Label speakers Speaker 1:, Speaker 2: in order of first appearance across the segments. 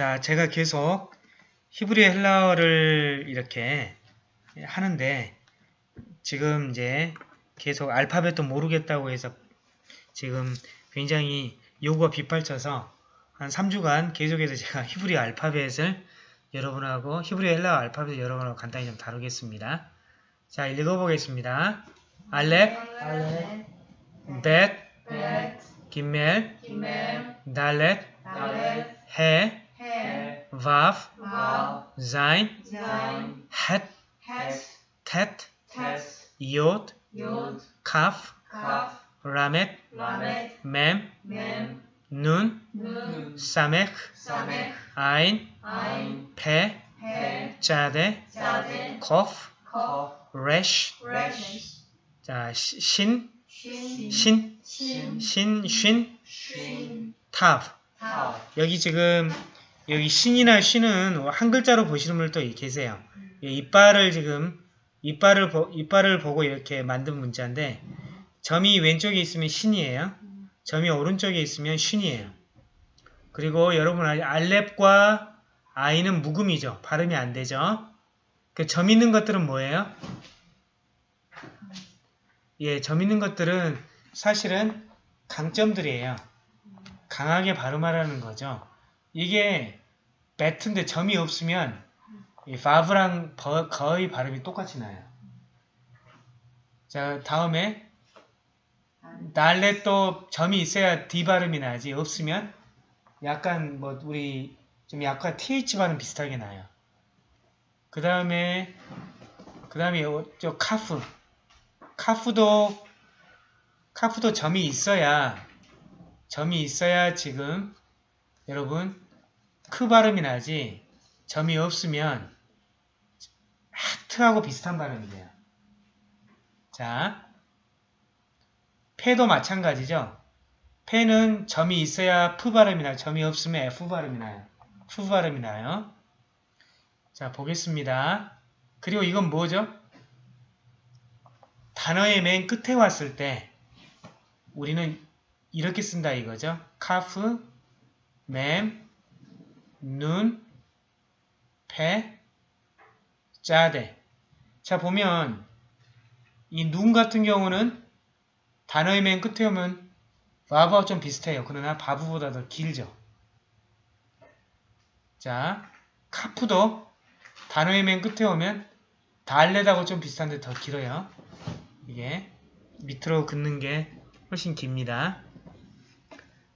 Speaker 1: 자, 제가 계속 히브리 헬라어를 이렇게 하는데 지금 이제 계속 알파벳도 모르겠다고 해서 지금 굉장히 요구가 빗발쳐서 한 3주간 계속해서 제가 히브리 알파벳을 여러분하고 히브리 헬라어 알파벳을 여러분하고 간단히 좀 다루겠습니다. 자, 읽어보겠습니다. 알렙, 벳,
Speaker 2: 벳,
Speaker 1: 기멜, 달렛, 해,
Speaker 2: 해,
Speaker 1: 와프,
Speaker 2: 와v,
Speaker 1: 자인,
Speaker 2: zain,
Speaker 1: 헷,
Speaker 2: het,
Speaker 1: 텟,
Speaker 2: tet,
Speaker 1: 이옷,
Speaker 2: yod,
Speaker 1: 카프,
Speaker 2: kaf,
Speaker 1: 라멧,
Speaker 2: lamet,
Speaker 1: mem,
Speaker 2: mem,
Speaker 1: 눈,
Speaker 2: nun,
Speaker 1: 사메크,
Speaker 2: samech,
Speaker 1: 아인,
Speaker 2: ein,
Speaker 1: 페,
Speaker 2: he,
Speaker 1: 짜데,
Speaker 2: zade,
Speaker 1: 코프,
Speaker 2: kof,
Speaker 1: 레쉬,
Speaker 2: resh,
Speaker 1: 자, 시- 신,
Speaker 2: shin,
Speaker 1: 신,
Speaker 2: shin,
Speaker 1: 신, 쉰,
Speaker 2: shin,
Speaker 1: 탑.
Speaker 2: tav,
Speaker 1: 여기 지금 여기 신이나 쉰은 한 글자로 보시는 분들도 계세요. 이 이빨을 지금 이빨을 보, 이빨을 보고 이렇게 만든 문자인데 점이 왼쪽에 있으면 신이에요. 점이 오른쪽에 있으면 쉰이에요. 그리고 여러분 알- 알렙과 아인은 묵음이죠. 발음이 안 되죠. 그 점 있는 것들은 뭐예요? 예, 점 있는 것들은 사실은 강점들이에요. 강하게 발음하라는 거죠. 이게 배트인데 점이 없으면 이 바브랑 버- 거의 발음이 똑같이 나요. 자, 다음에 날렛도 점이 있어야 D 발음이 나지 없으면 약간 뭐 우리 좀 약간 TH 발음 비슷하게 나요. 그 다음에 그 다음에 저 카프 카프도 카프도 점이 있어야 점이 있어야 지금 여러분 크 발음이 나지 점이 없으면 하트하고 비슷한 발음이 돼요. 자, 패도 마찬가지죠. 페는 점이 있어야 프 발음이 나요. 점이 없으면 F 발음이 나요. 프 발음이 나요. 자, 보겠습니다. 그리고 이건 뭐죠? 단어의 맨 끝에 왔을 때 우리는 이렇게 쓴다 이거죠. 카프, 멤, 눈, 페, 짜데. 자 보면 이 눈 같은 경우는 단어의 맨 끝에 오면 바브와 좀 비슷해요. 그러나 바브보다 더 길죠. 자 카프도 단어의 맨 끝에 오면 달렛하고 좀 비슷한데 더 길어요. 이게 밑으로 긋는 게 훨씬 깁니다.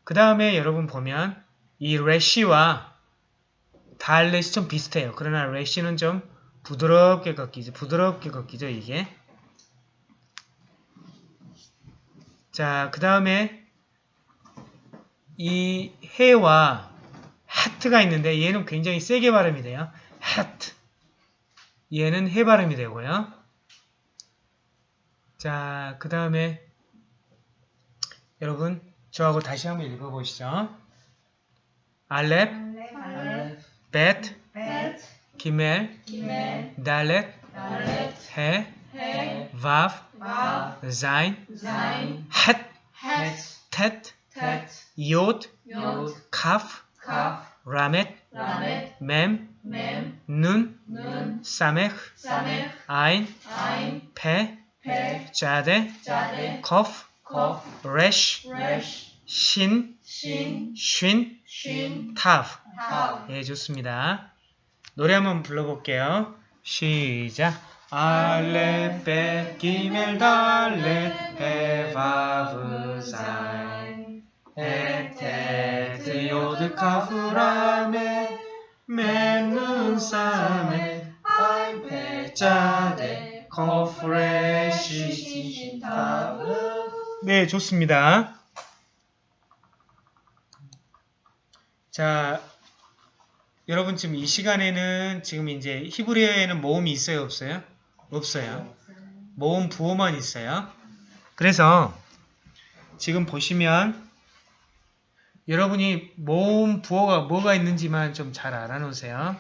Speaker 1: 그 다음에 여러분 보면 이 레시와 달렛이 좀 비슷해요. 그러나 레시는 좀 부드럽게 걷기죠. 부드럽게 걷기죠, 이게. 자, 그 다음에 이 해와 하트가 있는데 얘는 굉장히 세게 발음이 돼요. 하트. 얘는 해 발음이 되고요. 자, 그 다음에 여러분 저하고 다시 한번 읽어보시죠. 알렙,
Speaker 2: alef,
Speaker 1: 벳,
Speaker 2: bet,
Speaker 1: 기멜,
Speaker 2: gimel,
Speaker 1: 달렛,
Speaker 2: dalet,
Speaker 1: 해,
Speaker 2: he,
Speaker 1: 와프,
Speaker 2: vav,
Speaker 1: 자인,
Speaker 2: zain,
Speaker 1: 헷,
Speaker 2: het,
Speaker 1: 텟,
Speaker 2: tet,
Speaker 1: 이옷,
Speaker 2: yod,
Speaker 1: 카프,
Speaker 2: kaf,
Speaker 1: 라멧,
Speaker 2: lamet,
Speaker 1: 맴,
Speaker 2: mem,
Speaker 1: 눈,
Speaker 2: nun,
Speaker 1: 사메크,
Speaker 2: samech,
Speaker 1: 아인,
Speaker 2: ein,
Speaker 1: 페,
Speaker 2: pe,
Speaker 1: 짜데,
Speaker 2: jade,
Speaker 1: 코프,
Speaker 2: kof,
Speaker 1: 레쉬,
Speaker 2: resh,
Speaker 1: 신,
Speaker 2: shin,
Speaker 1: 쉰, 타프. 예, 좋습니다. 노래 한번 불러볼게요. 시작. 알렙, 벳, 기멜, 달렛, 헤, 바브, 자인, 헤트, 테트, 요드, 카프, 라메드, 멤, 눈, 사멕, 아인, 페, 짜데, 코프, 레시, 신, 타브. 네, 좋습니다. 자, 여러분 지금 이 시간에는 지금 이제 히브리어에는 모음이 있어요, 없어요? 없어요. 모음 부호만 있어요. 그래서 지금 보시면 여러분이 모음 부호가 뭐가 있는지만 좀 잘 알아놓으세요.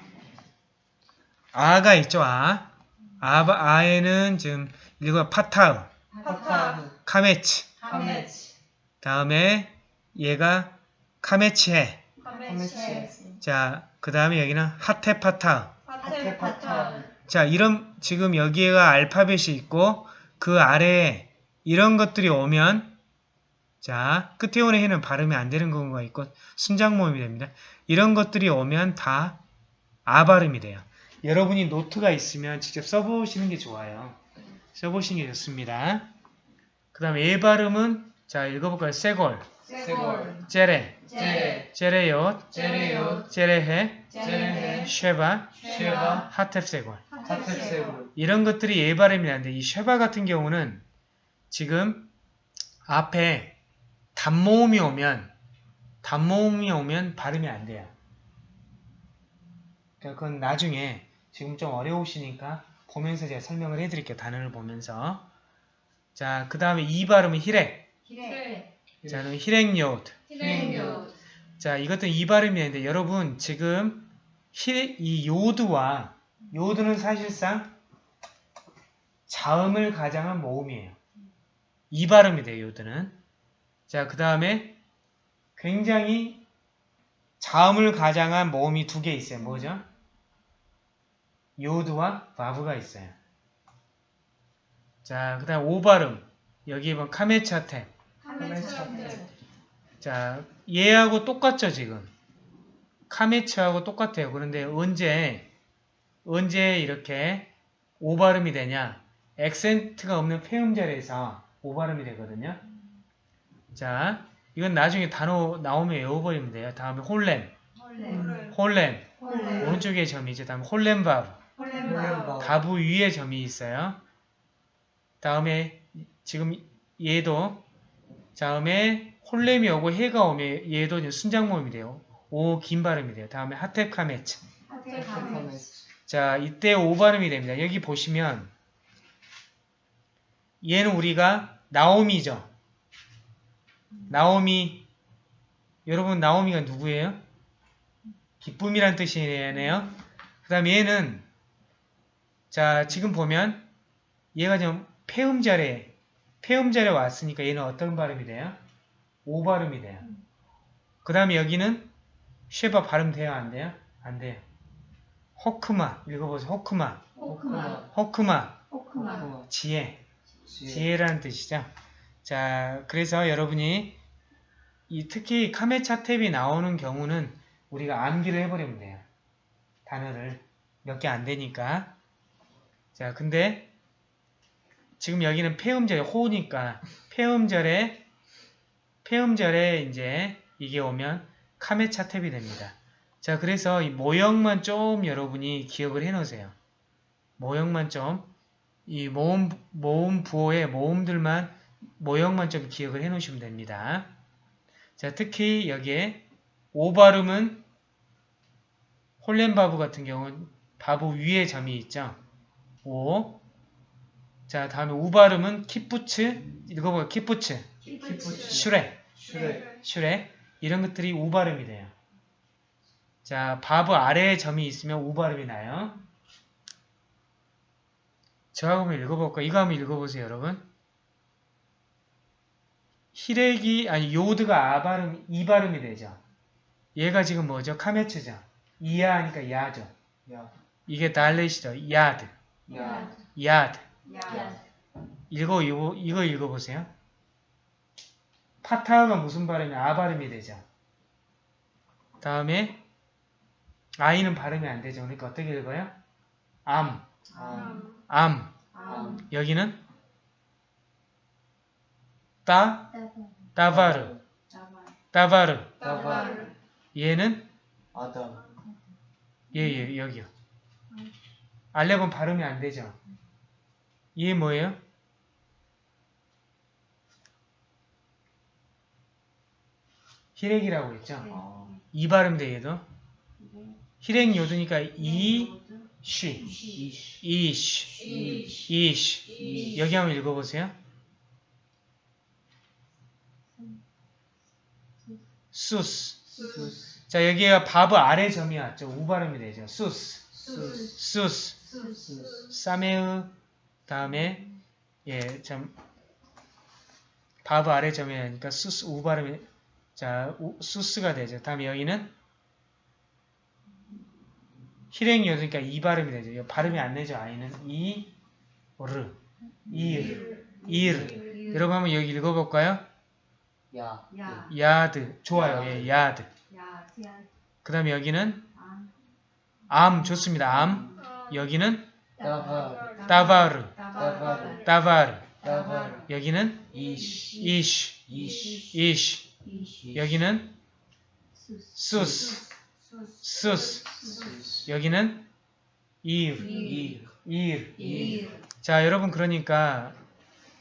Speaker 1: 아가 있죠, 아. 아, 아에는 지금 읽어 파타우,
Speaker 2: Patav,
Speaker 1: 카메치.
Speaker 2: hametz,
Speaker 1: 다음에 얘가 카메치해.
Speaker 2: 카메체.
Speaker 1: 자, 그 다음에 여기는 하테파타.
Speaker 2: 하테파타.
Speaker 1: 자, 이런, 지금 여기가 알파벳이 있고, 그 아래에 이런 것들이 오면, 자, 끝에 오는 해는 발음이 안 되는 경우가 있고, 순장 모음이 됩니다. 이런 것들이 오면 다 아 발음이 돼요. 여러분이 노트가 있으면 직접 써보시는 게 좋아요. 써보시는 게 좋습니다. 그 다음에 예 발음은, 자, 읽어볼까요? 세골,
Speaker 2: 세골.
Speaker 1: 제레,
Speaker 2: 제.
Speaker 1: 제레요트,
Speaker 2: 제레요.
Speaker 1: 제레헤,
Speaker 2: 제레.
Speaker 1: 쉐바,
Speaker 2: 쉐바.
Speaker 1: 하텝세골.
Speaker 2: 하테세골.
Speaker 1: 이런 것들이 예 발음이 나는데 이 쉐바 같은 경우는 지금 앞에 단모음이 오면 단모음이 오면 발음이 안 돼요. 그러니까 그건 나중에 지금 좀 어려우시니까 보면서 제가 설명을 해드릴게요. 단어를 보면서 자, 그 다음에 이 발음은 히렉.
Speaker 2: 히레.
Speaker 1: 자, 그럼 히렉요드.
Speaker 2: 히레요.
Speaker 1: 자, 이것도 이 발음이 되는데 여러분 지금 히, 이 요드와 요드는 사실상 자음을 가장한 모음이에요. 이 발음이 돼요, 요드는. 자, 그 다음에 굉장히 자음을 가장한 모음이 두 개 있어요. 뭐죠? 요드와 바브가 있어요. 자, 그 다음 오 발음. 여기 보면 카메차템.
Speaker 2: 카메체.
Speaker 1: 자, 얘하고 똑같죠, 지금. 카메츠하고 똑같아요. 그런데 언제, 언제 이렇게 오발음이 되냐? 액센트가 없는 폐음절에서 오발음이 되거든요. 자, 이건 나중에 단어 나오면 외워버리면 돼요. 다음에 홀렘,
Speaker 2: 홀렘.
Speaker 1: 홀렘,
Speaker 2: 홀렘.
Speaker 1: 오른쪽에 점이 있죠. 다음에 홀렘바브,
Speaker 2: 홀렘바브.
Speaker 1: 바브 위에 점이 있어요. 다음에 지금 얘도 다음에 홀렘이 오고 헤가 오면 얘도 이제 순장 모음이 돼요. 오 긴 발음이 돼요. 다음에 하테카메츠. 자 이때 오 발음이 됩니다. 여기 보시면 얘는 우리가 나오미죠. 나오미 여러분 나오미가 누구예요? 기쁨이란 뜻이네요. 그 다음에 얘는 자 지금 보면 얘가 지금 폐음절에 폐음절에 왔으니까 얘는 어떤 발음이 돼요? 오 발음이 돼요. 그 다음에 여기는 쉐바 발음 돼요? 안 돼요? 안 돼요. 호크마 읽어보세요. 호크마
Speaker 2: 호크마.
Speaker 1: 호크마
Speaker 2: 호크마.
Speaker 1: 지혜
Speaker 2: 지혜.
Speaker 1: 지혜 라는 뜻이죠. 자, 그래서 여러분이 이 특히 카메차 탭이 나오는 경우는 우리가 암기를 해버리면 돼요. 단어를 몇 개 안 되니까. 자, 근데 지금 여기는 폐음절에 호니까 폐음절에 폐음절에 이제 이게 오면 카메츠 하툽이 됩니다. 자, 그래서 이 모형만 좀 여러분이 기억을 해 놓으세요. 모형만 좀 이 모음, 모음 부호의 모음들만, 모형만 좀 기억을 해 놓으시면 됩니다. 자, 특히 여기에 오 발음은 홀렘바브 같은 경우는 바브 위에 점이 있죠. 오. 자, 다음에 우 발음은 קיבוץ, 읽어봐요.
Speaker 2: קיבוץ. שורק,
Speaker 1: שורק. שורק. 이런 것들이 우 발음이 돼요. 자, וו 아래에 점이 있으면 우 발음이 나요. 저하고 한번 읽어볼까요? 이거 한번 읽어보세요, 여러분. חיריק이, 아니, יוד가 아 발음, 이 발음이 되죠. 얘가 지금 뭐죠? קמץ죠. 이야 하니까 야죠.
Speaker 2: 야.
Speaker 1: 이게 달렛이죠. 야드,
Speaker 2: 야.
Speaker 1: 야드.
Speaker 2: 야.
Speaker 1: 읽어, 이거, 이거 읽어보세요. 파타가 무슨 발음이 아 발음이 되죠. 다음에 아이는 발음이 안 되죠. 그러니까 어떻게 읽어요? 암,
Speaker 2: 암.
Speaker 1: 암.
Speaker 2: 암.
Speaker 1: 여기는 따, 따바르, 따바르.
Speaker 2: 따바르.
Speaker 1: 얘는
Speaker 2: 아담.
Speaker 1: 얘, 얘 여기요. 알렙은 발음이 안 되죠. 얘 뭐예요? 히렉이라고 했죠.
Speaker 2: 아.
Speaker 1: 이 발음돼 얘도. 히렉 요드니까 이, 쉬,
Speaker 2: 이시.
Speaker 1: 이쉬. 이쉬. 여기 한번 읽어보세요. 수스.
Speaker 2: 수스.
Speaker 1: 자, 여기가 바브 아래 점이 왔죠. 우 발음이 되죠. 수스.
Speaker 2: 수스.
Speaker 1: 수스.
Speaker 2: 수스.
Speaker 1: 사메의 다음에 예, 참 바브 아래 점이 나니까 수스 우 발음이 자, 우, 수스가 되죠. 다음에 여기는 실행이 없으니까 이 발음이 되죠. 이거 발음이 안 되죠. 아이는 이, 르, 일, 일. 여러분 한번 여기 읽어볼까요?
Speaker 2: 야.
Speaker 3: 야.
Speaker 1: 야드. 좋아요. 예, 야드.
Speaker 3: 야.
Speaker 1: 그 다음에 여기는
Speaker 3: 암.
Speaker 1: 암. 좋습니다. 암. 여기는. 따바르.
Speaker 3: 따바르.
Speaker 1: 따바르.
Speaker 2: 다바.
Speaker 1: 여기는
Speaker 2: 이시. 이시.
Speaker 3: 이시.
Speaker 1: 여기는
Speaker 3: 수스.
Speaker 1: 수스. 여기는. 일.
Speaker 2: 일.
Speaker 1: 자, 여러분 그러니까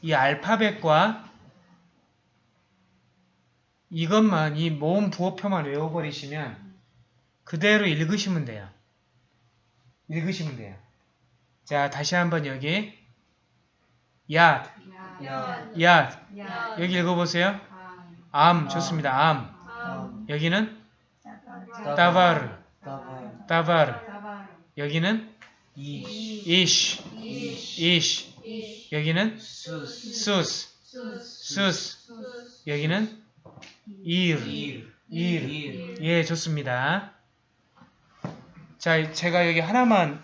Speaker 1: 이 알파벳과 이것만 이 모음 부호표만 외워버리시면 그대로 읽으시면 돼요. 읽으시면 돼요. 자, 다시 한번 여기 야,
Speaker 3: 야.
Speaker 2: 야.
Speaker 1: 야
Speaker 3: 야.
Speaker 1: 여기 읽어보세요.
Speaker 3: 암.
Speaker 1: 암 좋습니다. 암
Speaker 3: 암.
Speaker 1: 여기는
Speaker 3: 따바르.
Speaker 1: 따바르. 여기는
Speaker 2: 이시.
Speaker 3: 이시.
Speaker 1: 여기는
Speaker 2: 수스.
Speaker 1: 수스. 여기는 일,
Speaker 2: 일.
Speaker 1: 예, 좋습니다. 자, 제가 여기 하나만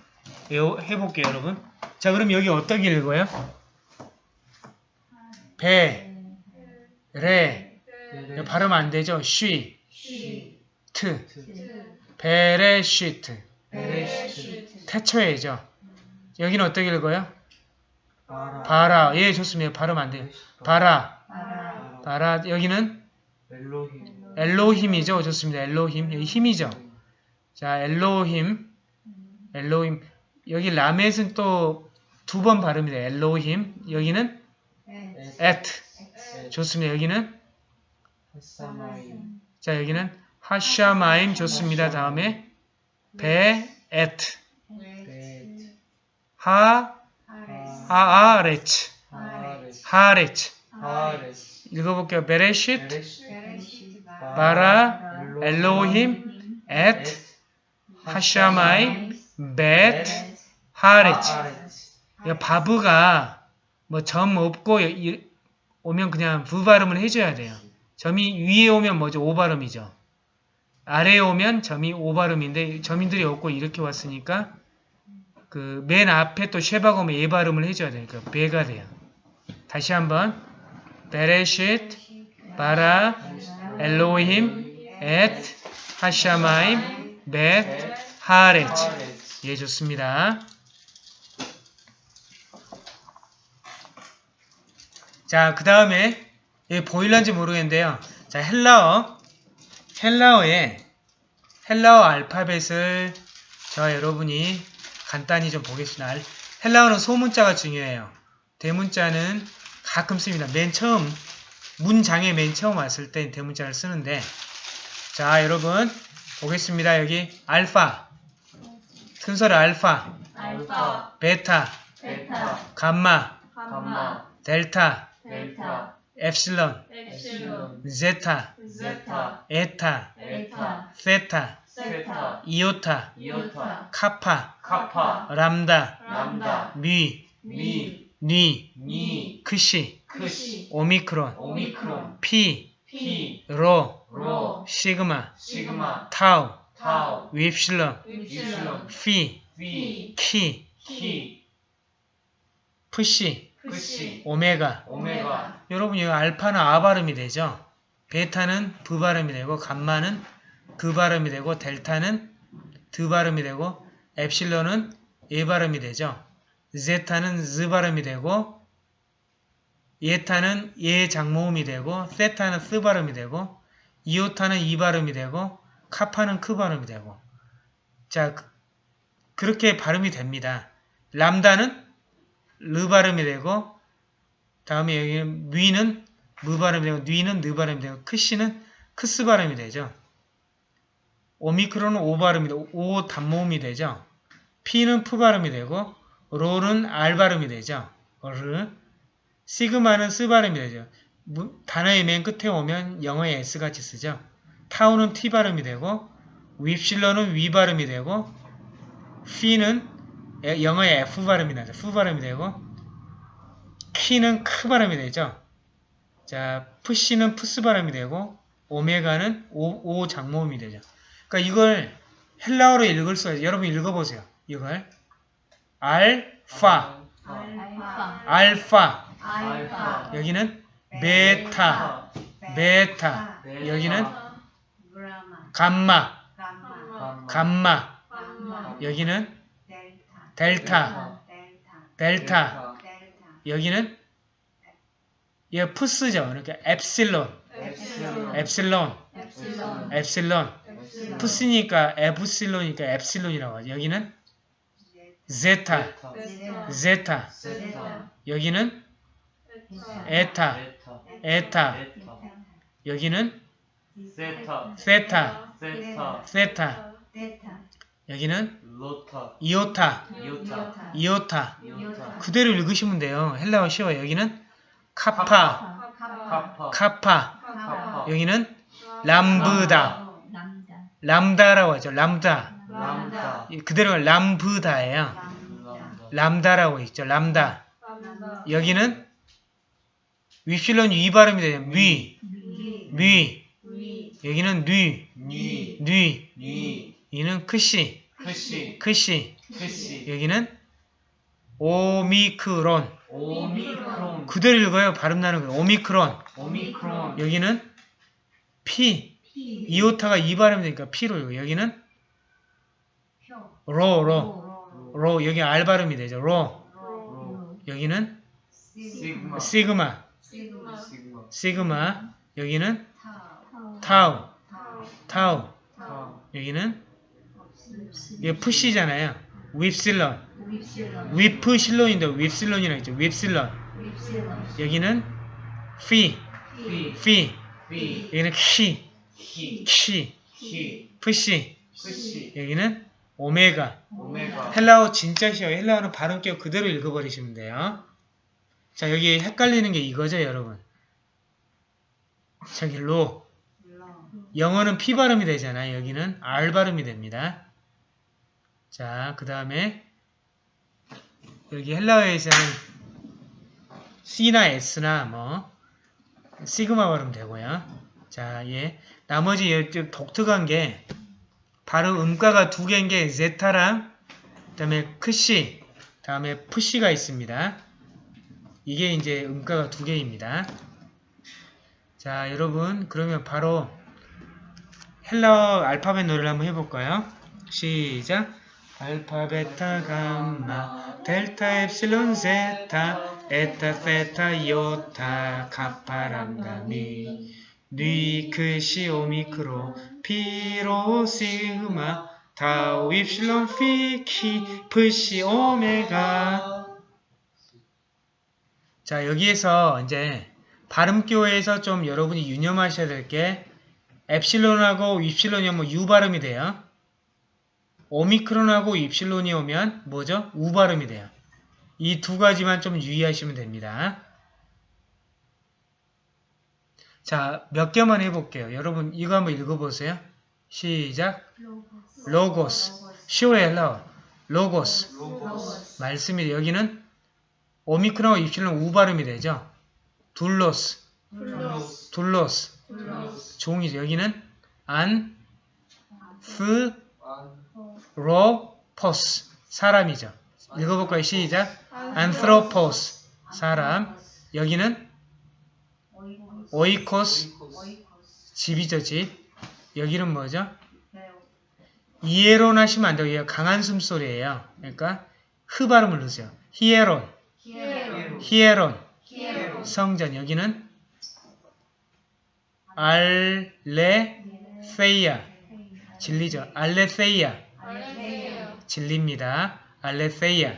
Speaker 1: 해볼게요, 여러분. 자, 그럼 여기 어떻게 읽어요? 배, 레. 발음 안 되죠? 쉬,
Speaker 3: 쉬.
Speaker 1: 트,
Speaker 3: 트.
Speaker 2: בראשית.
Speaker 1: 태초에죠. 여기는 어떻게 읽어요? ברא. ברא. 예, 좋습니다. 발음 안 돼요.
Speaker 3: ברא,
Speaker 1: ברא. ברא. 여기는 אלהים. אלהים이죠. 좋습니다. אלהים. 여기 힘이죠. 자, אלהים. אלהים. 여기 למד는 또 두 번 발음이 돼요. אלהים. 여기는
Speaker 3: 에.
Speaker 1: את. 좋습니다. 여기는. 자, 여기는 השמים 좋습니다. 다음에
Speaker 2: ואת. ואת.
Speaker 1: 하.
Speaker 2: הארץ. הארץ.
Speaker 1: 읽어볼게요. בראשית.
Speaker 2: ברא אלהים את
Speaker 1: השמים ואת הארץ. וו가 뭐 점 없고 이- 오면 그냥 부 발음을 해줘야 돼요. 점이 위에 오면 뭐죠? 오 발음이죠. 아래에 오면 점이 오 발음인데 점인들이 없고 이렇게 왔으니까 그 맨 앞에 또 오면 예 발음을 해줘야 되니까 배가 돼요. 다시 한번 베레쉿 바라 엘로힘 엣 하샤마임 벳 하레츠. 예 좋습니다. 자, 그 다음에, 예, 보일런지 모르겠는데요. 자, 헬라어. 헬라어에, 헬라어 알파벳을 저 여러분이 간단히 좀 보겠습니다. 알- 헬라어는 소문자가 중요해요. 대문자는 가끔 씁니다. 맨 처음, 문장에 맨 처음 왔을 때 대문자를 쓰는데, 자, 여러분, 보겠습니다. 여기, 알파. 순서를 알파,
Speaker 3: 알파.
Speaker 1: 베타,
Speaker 3: 베타.
Speaker 1: 감마,
Speaker 3: 감마.
Speaker 1: 델타,
Speaker 3: 델타.
Speaker 1: 엡실론,
Speaker 3: 엡실론.
Speaker 1: 제타,
Speaker 3: 제타.
Speaker 1: 에타,
Speaker 3: 에타.
Speaker 1: 세타,
Speaker 3: 세타.
Speaker 1: 이오타,
Speaker 3: 이오타.
Speaker 1: 카파,
Speaker 2: 카파.
Speaker 1: 람다,
Speaker 3: 람다.
Speaker 1: 뮈,
Speaker 2: 뮈.
Speaker 1: 뉘,
Speaker 2: 뉘.
Speaker 1: 크시,
Speaker 2: 크시.
Speaker 1: 오미크론,
Speaker 2: 오미크론.
Speaker 1: 피,
Speaker 2: 피.
Speaker 1: 로,
Speaker 2: 로.
Speaker 1: 시그마,
Speaker 2: 시그마.
Speaker 1: 타우,
Speaker 2: 타우.
Speaker 1: 윕실론,
Speaker 3: 윕실론.
Speaker 1: 피,
Speaker 2: 피.
Speaker 1: 키,
Speaker 2: 키.
Speaker 1: 프시, 오메가.
Speaker 2: 오메가.
Speaker 1: 여러분 여기 알파는 아 발음이 되죠? 베타는 부 발음이 되고 감마는 그 발음이 되고 델타는 드 발음이 되고 엡실론은 예 발음이 되죠. 제타는 즈 발음이 되고 에타는 예 장모음이 되고 세타는 스 발음이 되고 이오타는 이 발음이 되고 카파는 크 발음이 되고 자 그- 그렇게 발음이 됩니다. 람다는 르 발음이 되고 다음에 여기 뮈는 무 발음이 되고 뉘는 느 발음이 되고 크시는 크스 발음이 되죠. 오미크론은 오 발음이 되고 오 단모음이 되죠. 피는 푸 발음이 되고 로는 알 발음이 되죠. 르 시그마는 스 발음이 되죠. 무- 단어의 맨 끝에 오면 영어의 S 같이 쓰죠. 타우는 T 발음이 되고 윕실론은 위 발음이 되고 피는 에- 영어의 F 발음이 나죠. 푸 발음이 되고 키는 크 발음이 되죠. 자, 프시는 프스 발음이 되고 오메가는 오, 오 장모음이 되죠. 그러니까 이걸 헬라어로 읽을 수 있어요. 여러분 읽어보세요. 이걸 알파,
Speaker 3: 알파
Speaker 1: 알파.
Speaker 3: 알파
Speaker 1: 여기는 베타, 베타. 여기는 감마.
Speaker 3: 감마
Speaker 1: 여기는
Speaker 3: 델타.
Speaker 1: 델타, 여기는 이 푸스죠. 그러니까 엡실론,
Speaker 3: 엡실론.
Speaker 1: 엡실론,
Speaker 3: 엡실론.
Speaker 1: 엡실론.
Speaker 3: 엡실론.
Speaker 1: 푸스니까 에프실론이니까 엡실론이라고 하죠. 여기는 제타,
Speaker 3: 제타.
Speaker 1: 여기는
Speaker 3: 에타.
Speaker 1: 에타. 여기는
Speaker 2: 세타,
Speaker 1: 세타,
Speaker 2: 세타,
Speaker 1: 여기는
Speaker 2: 로타,
Speaker 1: 이오타,
Speaker 2: 이오타,
Speaker 1: 이오타.
Speaker 3: 이오타
Speaker 1: 그대로 읽으시면 돼요. 헬라어 쉬워요. 여기는 카파,
Speaker 3: 카파
Speaker 2: 카파,
Speaker 1: 카파.
Speaker 3: 카파
Speaker 1: 여기는 람브다,
Speaker 3: 남자
Speaker 1: 람다 라고 하죠. 람다.
Speaker 2: 람다,
Speaker 1: 그대로 람브다예요.
Speaker 3: 남자
Speaker 1: 람다 라고 있죠. 람다. 여기는 윕실론 위 발음이 돼요. 위,
Speaker 3: 위
Speaker 1: 여기는 뉘,
Speaker 2: 니,
Speaker 1: 뉘.
Speaker 2: 니,
Speaker 1: 이는 크시,
Speaker 2: 크시,
Speaker 1: 크시.
Speaker 2: 크시,
Speaker 1: 여기는 오미크론.
Speaker 2: 오미크론,
Speaker 1: 그대로 읽어요. 발음 나는 거예요. 오미크론.
Speaker 2: 오미크론,
Speaker 1: 여기는 피.
Speaker 3: 피
Speaker 1: 이오타가 이 발음이 되니까 피로 읽어요. 여기는
Speaker 3: 표
Speaker 1: 로, 로. 로. 여기 알 발음이 되죠. 로.
Speaker 3: 로
Speaker 1: 여기는
Speaker 2: 시그마,
Speaker 1: 시그마.
Speaker 3: 시그마.
Speaker 1: 여기는
Speaker 3: 타우
Speaker 1: 타우.
Speaker 3: 타우
Speaker 1: 여기는 이게 프시잖아요. 윕실론.
Speaker 3: 윕실론
Speaker 1: 위프실론인데 윕실론이라고 있죠. 윕실론.
Speaker 3: 윕실론
Speaker 1: 여기는 피.
Speaker 2: 피,
Speaker 1: 피.
Speaker 2: 피,
Speaker 1: 여기는 키.
Speaker 2: 키,
Speaker 1: 프시. 여기는 오메가.
Speaker 2: 오메가,
Speaker 1: 헬라어 진짜 쉬워요. 헬라어는 발음 깨고 그대로 읽어버리시면 돼요. 자, 여기 헷갈리는 게 이거죠, 여러분. 저기 로.
Speaker 3: 로
Speaker 1: 영어는 P 발음이 되잖아요. 여기는 R 발음이 됩니다. 자, 그 다음에 여기 헬라어에서는 C나 S나 뭐 시그마 발음 되고요. 자, 예. 나머지 얘좀 독특한 게 발음 음가가 두 개인 게 제타랑 그다음에 크시, 다음에 프시가 있습니다. 이게 이제 음가가 두 개입니다. 자, 여러분 그러면 바로 헬라어 알파벳 노래를 한번 해볼까요? 시작! 알파, 베타, 감마, 델타, 엡실론, 제타, 에타, 세타, 이오타, 카파, 람다, 뮈, 뉘, 크시, 오미크론, 피로, 시그마, 타우, 입실론, 피, 키, 프시, 오메가 자, 여기에서 이제 발음교에서 좀 여러분이 유념하셔야 될 게 엡실론하고 입실론이 오면 U 발음이 돼요. 오미크론하고 입실론이 오면 뭐죠? 우 발음이 돼요. 이 두 가지만 좀 유의하시면 됩니다. 자, 몇 개만 해볼게요. 여러분 이거 한번 읽어보세요. 시작. λόγος. 쉬워요, 헬라어.
Speaker 2: λόγος.
Speaker 1: 말씀이 여기는 오미크론하고 입실론 우 발음이 되죠.
Speaker 3: δοῦλος. δοῦλος.
Speaker 1: 종이죠. 여기는 ἄν, θρω, πος. 사람이죠. 읽어볼까요? 시작. ἄνθρωπος. 사람. 여기는 오이코스. 집이죠, 집. 여기는 뭐죠?
Speaker 3: 베오
Speaker 1: 이에론 하시면 안 돼요. 강한 숨소리예요. 그러니까 흐 발음을 넣으세요. 히에론, 히에론. 성전. 여기는 알레세이아. 진리죠. 알레세이아. 진리입니다. 알레세이아.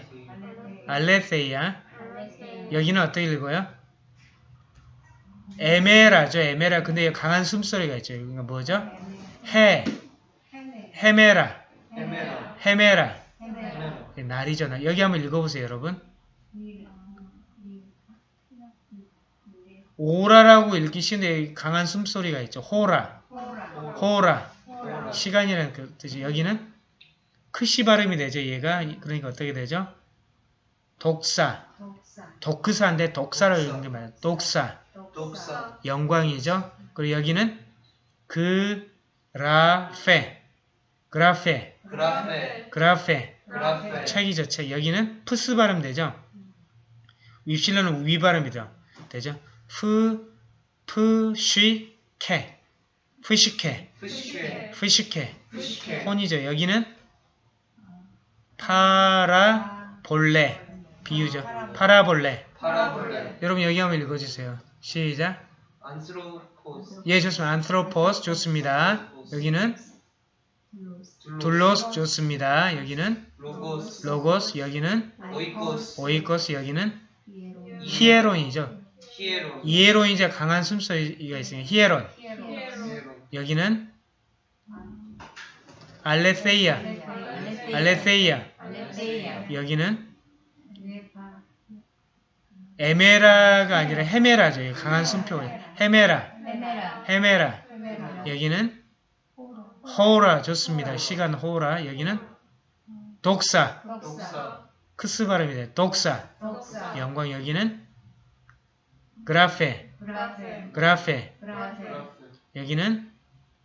Speaker 1: 알레세이아. 여기는 어떻게 읽어요? 에메라죠. 에메라. 근데 여기 강한 숨소리가 있죠. 이거 뭐죠? 헤.
Speaker 3: 헤메
Speaker 1: 헤메라.
Speaker 2: 헤메라,
Speaker 1: 헤메라.
Speaker 2: 헤메라,
Speaker 1: 날이죠. 날. 여기 한번 읽어보세요, 여러분. 오라라고 읽기 쉬운데 여기 강한 숨소리가 있죠. 호라.
Speaker 3: 호라
Speaker 2: ὥρα. ὥρα,
Speaker 1: 시간이라는 그 뜻이 여기는 크시 발음이 되죠. 얘가 그러니까 어떻게 되죠? δόξα. δόξα 독크사인데 δόξα를 읽는 게 맞아요.
Speaker 2: δόξα. δόξα,
Speaker 1: 영광이죠. 그리고 여기는 γραφή. γραφή.
Speaker 2: γραφή. γραφή. γραφή.
Speaker 1: 책이죠, 책. 여기는 프스 발음 되죠? 윕실론은 위 발음이죠. 되죠? 프, 프, 쉬, 캐. ψυχή.
Speaker 2: ψυχή. ψυχή. ψυχή.
Speaker 1: 혼이죠. 여기는 παρα, βολή. 비유죠.
Speaker 2: παραβολή. παραβολή.
Speaker 1: 여러분 여기 한번 읽어주세요. 시작. 예, 좋습니다. ἄνθρωπος 좋습니다. 여기는 δοῦλος 좋습니다. 여기는 λόγος. λόγος, 여기는 οἶκος. οἶκος, 여기는 히에론이죠.
Speaker 2: 히에로.
Speaker 1: 이에론이자 강한 숨소리가 있으니까 히에론.
Speaker 2: 히에로.
Speaker 1: 여기는 알레세이아. 알레세이아. 여기는 에메라가 아니라 헤메라죠. 강한 숨표가 헤메라. 헤메라. 여기는 호라 좋습니다. 시간 호라. 여기는
Speaker 2: δόξα.
Speaker 1: 크스 발음이 δόξα. 영광 여기는
Speaker 2: γραφή. γραφή. γραφή.
Speaker 1: 여기는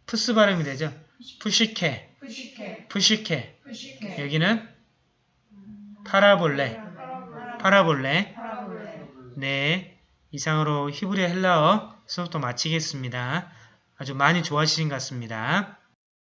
Speaker 1: 프스 발음이 되죠. ψυχή. ψυχή. 여기는 παραβολή. παραβολή. 네. 이상으로 히브리 헬라어 수업도 마치겠습니다. 아주 많이 좋아하시는 것 같습니다.